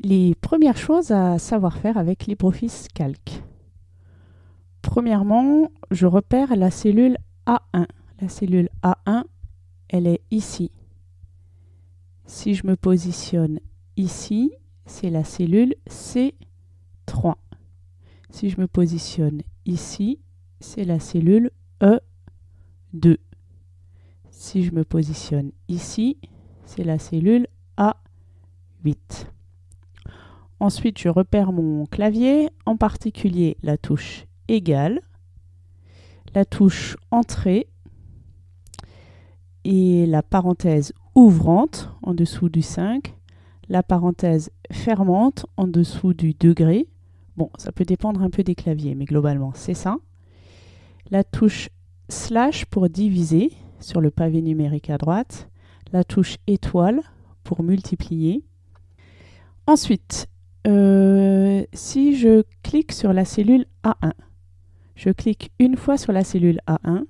Les premières choses à savoir faire avec LibreOffice Calc. Premièrement, je repère la cellule A1. La cellule A1, elle est ici. Si je me positionne ici, c'est la cellule C3. Si je me positionne ici, c'est la cellule E2. Si je me positionne ici, c'est la cellule A8. Ensuite, je repère mon clavier, en particulier la touche Égal, la touche Entrée et la parenthèse ouvrante en dessous du 5, la parenthèse fermante en dessous du degré. Bon, ça peut dépendre un peu des claviers, mais globalement, c'est ça. La touche slash pour diviser sur le pavé numérique à droite. La touche étoile pour multiplier. Ensuite, euh, si je clique sur la cellule A1, je clique une fois sur la cellule A1,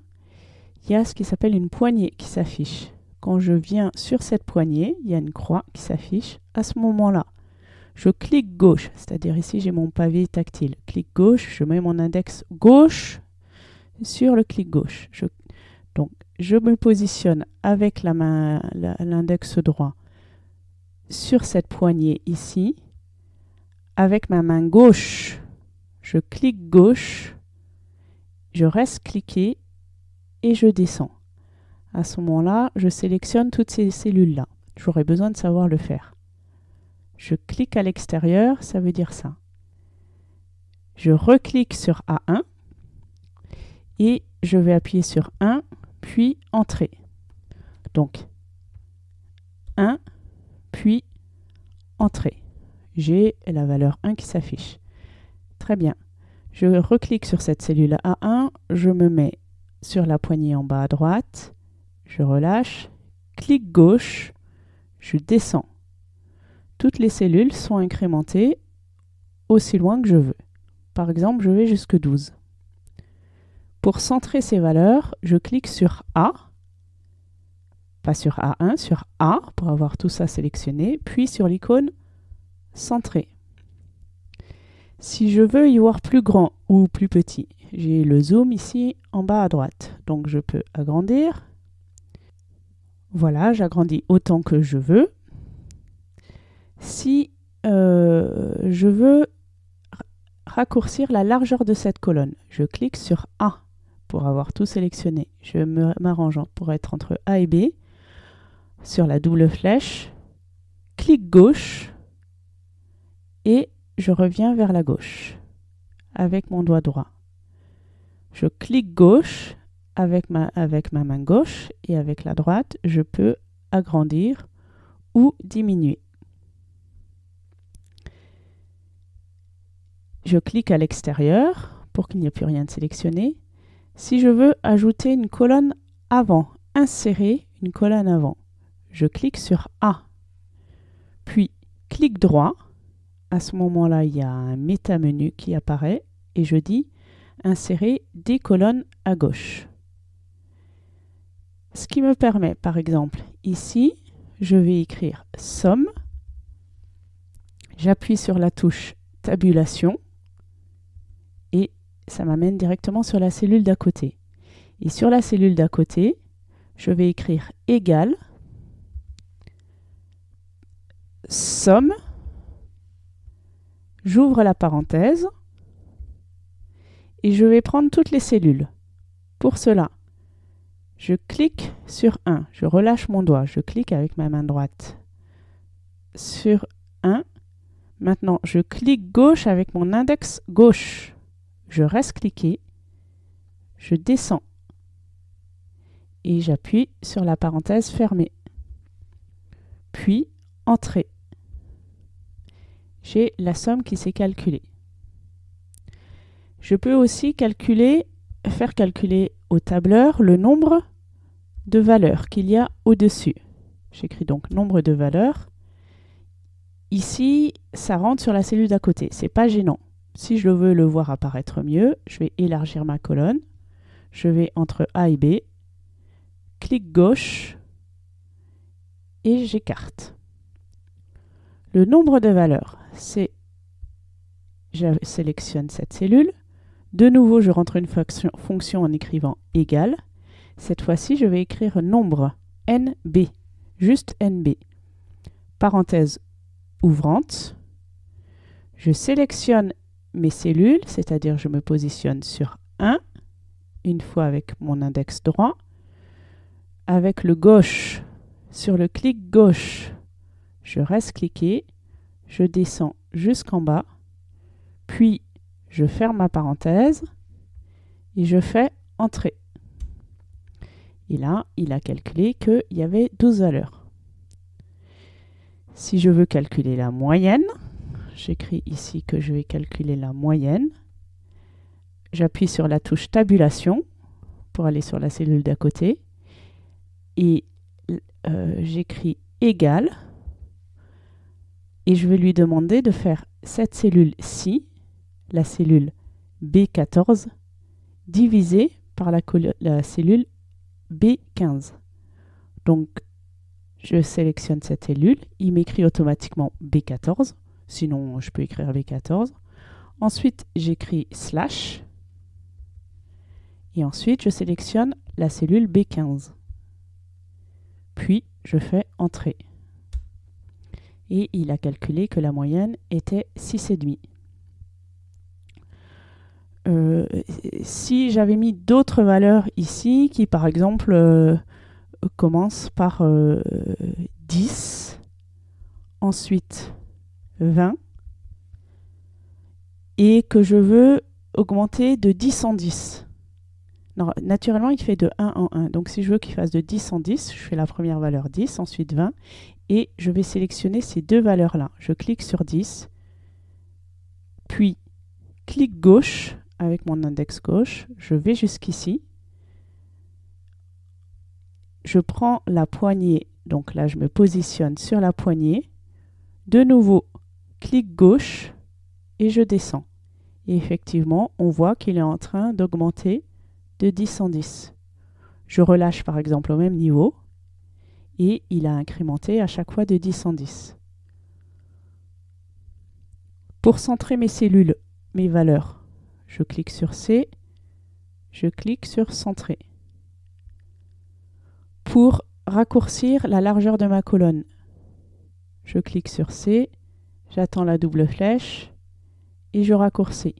il y a ce qui s'appelle une poignée qui s'affiche. Quand je viens sur cette poignée, il y a une croix qui s'affiche. À ce moment-là, je clique gauche, c'est-à-dire ici j'ai mon pavé tactile. Clic gauche, je mets mon index gauche sur le clic gauche. donc je me positionne avec l'index droit sur cette poignée ici avec ma main gauche, je clique gauche, je reste cliqué et je descends. À ce moment-là, je sélectionne toutes ces cellules-là. J'aurais besoin de savoir le faire. Je clique à l'extérieur, ça veut dire ça. Je reclique sur A1 et je vais appuyer sur 1, puis Entrée. Donc, 1, puis Entrée j'ai la valeur 1 qui s'affiche. Très bien. Je reclique sur cette cellule A1, je me mets sur la poignée en bas à droite, je relâche, clic gauche, je descends. Toutes les cellules sont incrémentées aussi loin que je veux. Par exemple, je vais jusque 12. Pour centrer ces valeurs, je clique sur A, pas sur A1, sur A pour avoir tout ça sélectionné, puis sur l'icône centré. Si je veux y voir plus grand ou plus petit, j'ai le zoom ici en bas à droite. Donc je peux agrandir. Voilà, j'agrandis autant que je veux. Si euh, je veux raccourcir la largeur de cette colonne, je clique sur A pour avoir tout sélectionné. Je m'arrange pour être entre A et B. Sur la double flèche, clic gauche et je reviens vers la gauche avec mon doigt droit. Je clique gauche avec ma, main gauche et avec la droite, je peux agrandir ou diminuer. Je clique à l'extérieur pour qu'il n'y ait plus rien de sélectionné. Si je veux ajouter une colonne avant, insérer une colonne avant, je clique sur A. Puis, clic droit à ce moment-là, il y a un méta-menu qui apparaît et je dis insérer des colonnes à gauche. Ce qui me permet, par exemple, ici, je vais écrire somme, j'appuie sur la touche tabulation et ça m'amène directement sur la cellule d'à côté. Et sur la cellule d'à côté, je vais écrire égal somme J'ouvre la parenthèse et je vais prendre toutes les cellules. Pour cela, je clique sur 1, je relâche mon doigt, je clique avec ma main droite sur 1. Maintenant, je clique gauche avec mon index gauche. Je reste cliqué, je descends et j'appuie sur la parenthèse fermée. Puis, Entrée j'ai la somme qui s'est calculée. Je peux aussi faire calculer au tableur le nombre de valeurs qu'il y a au-dessus. J'écris donc nombre de valeurs. Ici, ça rentre sur la cellule d'à côté. C'est pas gênant. Si je veux le voir apparaître mieux, je vais élargir ma colonne. Je vais entre A et B, clic gauche et j'écarte. Le nombre de valeurs, c'est je sélectionne cette cellule. De nouveau, je rentre une fonction, fonction en écrivant égal. Cette fois-ci, je vais écrire nombre NB, juste NB. Parenthèse ouvrante. Je sélectionne mes cellules, c'est-à-dire je me positionne sur 1, une fois avec mon index droit. Avec le gauche, sur le clic gauche, je reste cliqué, je descends jusqu'en bas, puis je ferme ma parenthèse et je fais entrer. Et là, il a calculé qu'il y avait 12 valeurs. Si je veux calculer la moyenne, j'écris ici que je vais calculer la moyenne. J'appuie sur la touche tabulation pour aller sur la cellule d'à côté. Et euh, j'écris égal. Et je vais lui demander de faire cette cellule-ci, la cellule B14, divisée par la, cellule B15. Donc, je sélectionne cette cellule, il m'écrit automatiquement B14, sinon je peux écrire B14. Ensuite, j'écris slash, et ensuite je sélectionne la cellule B15. Puis, je fais entrer. Et il a calculé que la moyenne était 6,5. Euh, si j'avais mis d'autres valeurs ici, qui par exemple euh, commence par 10, euh, ensuite 20, et que je veux augmenter de 10 en 10. Naturellement, il fait de 1 en 1. Donc, si je veux qu'il fasse de 10 en 10, je fais la première valeur 10, ensuite 20, et je vais sélectionner ces deux valeurs-là. Je clique sur 10, puis clic gauche avec mon index gauche, je vais jusqu'ici, je prends la poignée, donc là je me positionne sur la poignée, de nouveau clic gauche et je descends. Et effectivement, on voit qu'il est en train d'augmenter de 10 en 10. Je relâche par exemple au même niveau et il a incrémenté à chaque fois de 10 en 10. Pour centrer mes cellules, mes valeurs, je clique sur C, je clique sur centrer pour raccourcir la largeur de ma colonne. Je clique sur C, j'attends la double flèche et je raccourcis.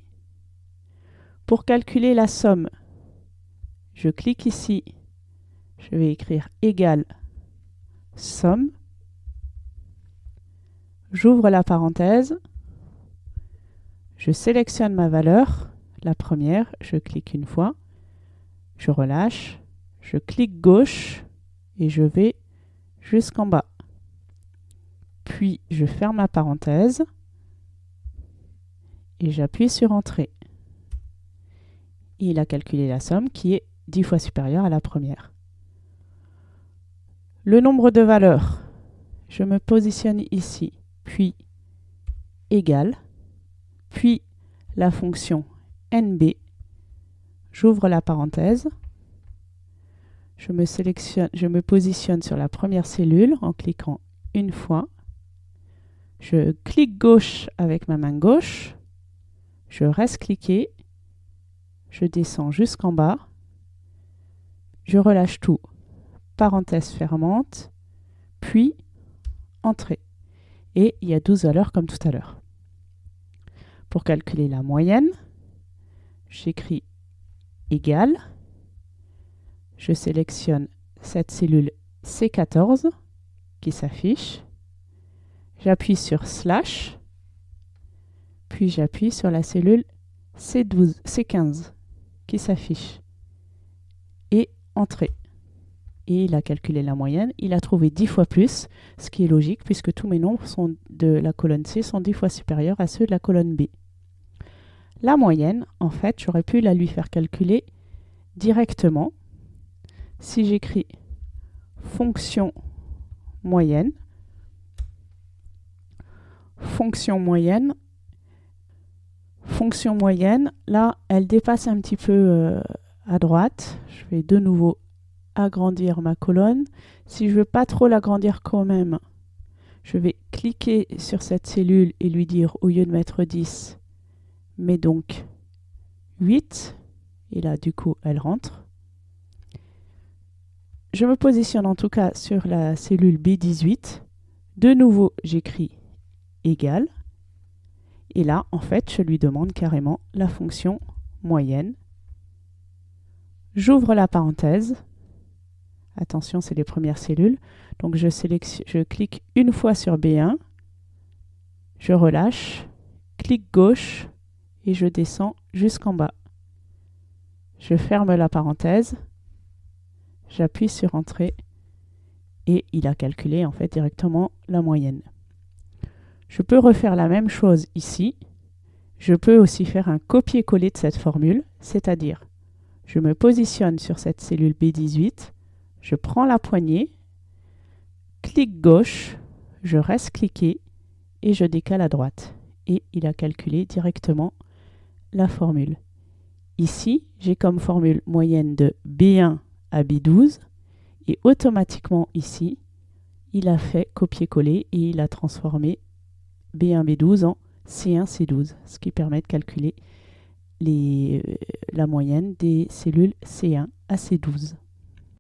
Pour calculer la somme, je clique ici, je vais écrire égal somme, j'ouvre la parenthèse, je sélectionne ma valeur, la première, je clique une fois, je relâche, je clique gauche, et je vais jusqu'en bas. Puis je ferme ma parenthèse et j'appuie sur Entrée. il a calculé la somme qui est 10 fois supérieure à la première. Le nombre de valeurs, je me positionne ici, puis égal, puis la fonction NB, j'ouvre la parenthèse, je me, je me positionne sur la première cellule en cliquant une fois. Je clique gauche avec ma main gauche. Je reste cliqué. Je descends jusqu'en bas. Je relâche tout. Parenthèse fermante. Puis, entrée. Et il y a 12 valeurs comme tout à l'heure. Pour calculer la moyenne, j'écris égal je sélectionne cette cellule C14 qui s'affiche. J'appuie sur slash, puis j'appuie sur la cellule C12, C15 qui s'affiche. Entrée. Et il a calculé la moyenne. Il a trouvé 10 fois plus, ce qui est logique puisque tous mes nombres sont de la colonne C sont 10 fois supérieurs à ceux de la colonne B. La moyenne, en fait, j'aurais pu la lui faire calculer directement si j'écris fonction moyenne, fonction moyenne, fonction moyenne, là, elle dépasse un petit peu euh, à droite. Je vais de nouveau agrandir ma colonne. Si je veux pas trop l'agrandir quand même, Je vais cliquer sur cette cellule et lui dire, au lieu de mettre 10, mets donc 8. Et là, du coup, elle rentre. Je me positionne en tout cas sur la cellule B18. De nouveau, j'écris égal. Et là, en fait, je lui demande carrément la fonction moyenne. J'ouvre la parenthèse. Attention, c'est les premières cellules. Donc je, clique une fois sur B1, je relâche, clic gauche et je descends jusqu'en bas. Je ferme la parenthèse, j'appuie sur Entrée et il a calculé en fait directement la moyenne. Je peux refaire la même chose ici. Je peux aussi faire un copier-coller de cette formule, c'est-à-dire je me positionne sur cette cellule B18, je prends la poignée, clic gauche, je reste cliqué et je décale à droite. Et il a calculé directement la formule. Ici, j'ai comme formule moyenne de B1 à B12 et automatiquement ici, il a fait copier-coller et il a transformé B1, B12 en C1, C12, ce qui permet de calculer les, euh, la moyenne des cellules C1 à C12.